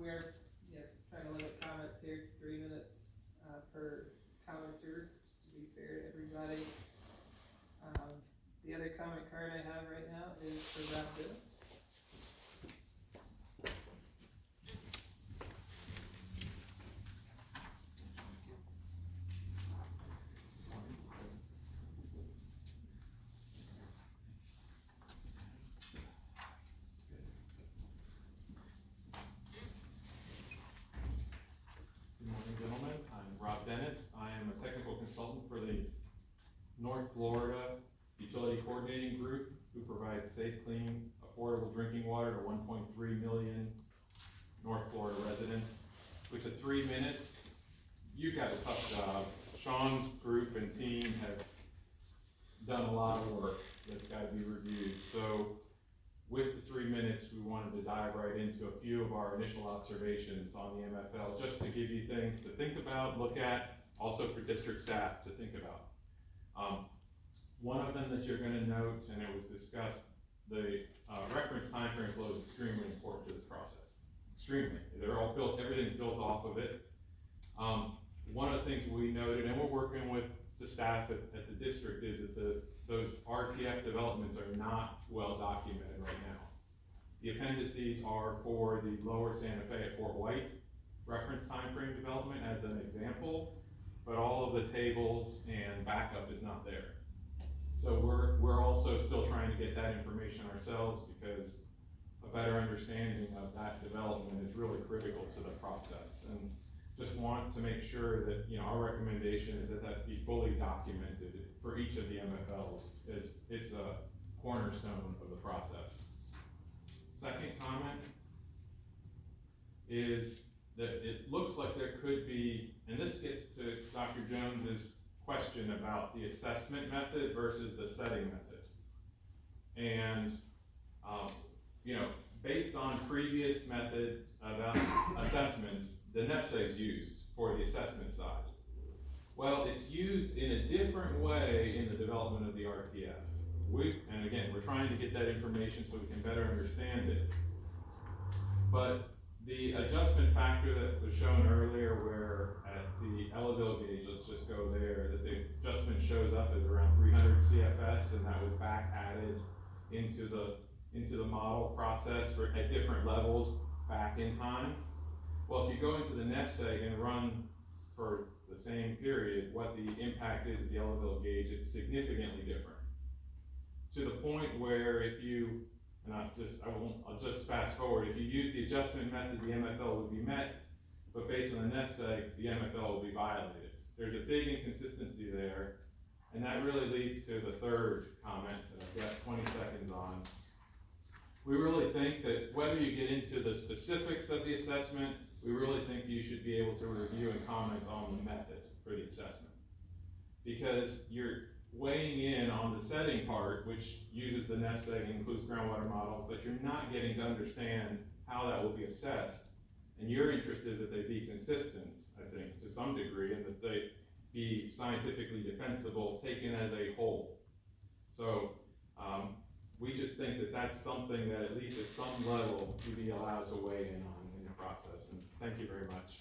we are, trying to limit comments here to three minutes, uh, per commenter, just to be fair to everybody. Um, the other comment card I have right now is for Rob I'm Rob Dennis. I am a technical consultant for the North Florida Utility Coordinating Group, who provides safe, clean, affordable drinking water to one point three million North Florida residents. With the three minutes, you've got a tough job. Sean's group and team have done a lot of work that's gotta be reviewed. So with the three minutes, we wanted to dive right into a few of our initial observations on the MFL, just to give you things to think about, look at, also for district staff to think about. Um, one of them that you're gonna note, and it was discussed, the, uh, reference timeframe flow is extremely important to this process. Extremely, they're all built, everything's built off of it. Um, one of the things we noted, and we're working with the staff at, at the district, is that the, those RTF developments are not well documented right now. The appendices are for the lower Santa Fe at Fort White reference time frame development as an example, but all of the tables and backup is not there. So we're, we're also still trying to get that information ourselves because a better understanding of that development is really critical to the process. And just want to make sure that, you know, our recommendation is that that be fully documented for each of the MFLs. It's, it's a cornerstone of the process. Second comment is that it looks like there could be, and this gets to Dr. Jones's question about the assessment method versus the setting method. And, um, you know, based on previous method of assessments, the NFSEG is used for the assessment side. Well, it's used in a different way in the development of the RTF. We, and again, we're trying to get that information so we can better understand it. But the adjustment factor that was shown earlier where at the Ellaville gauge, let's just go there, that the adjustment shows up as around three hundred CFS and that was back added into the, into the model process for, at different levels back in time. Well, if you go into the NFSEG and run for the same period, what the impact is at the Ellaville gauge, it's significantly different. To the point where if you, and I just, I won't, I'll just fast forward, if you use adjustment method, the MFL would be met, but based on the NFSEG, the MFL will be violated. There's a big inconsistency there, and that really leads to the third comment that I've got twenty seconds on. We really think that whether you get into the specifics of the assessment, we really think you should be able to review and comment on the method for the assessment. Because you're weighing in on the setting part, which uses the NFSEG, includes groundwater model, but you're not getting to understand how that will be assessed. And your interest is that they be consistent, I think, to some degree, and that they be scientifically defensible, taken as a whole. So, um, we just think that that's something that at least at some level, you be allowed to weigh in on in the process, and thank you very much.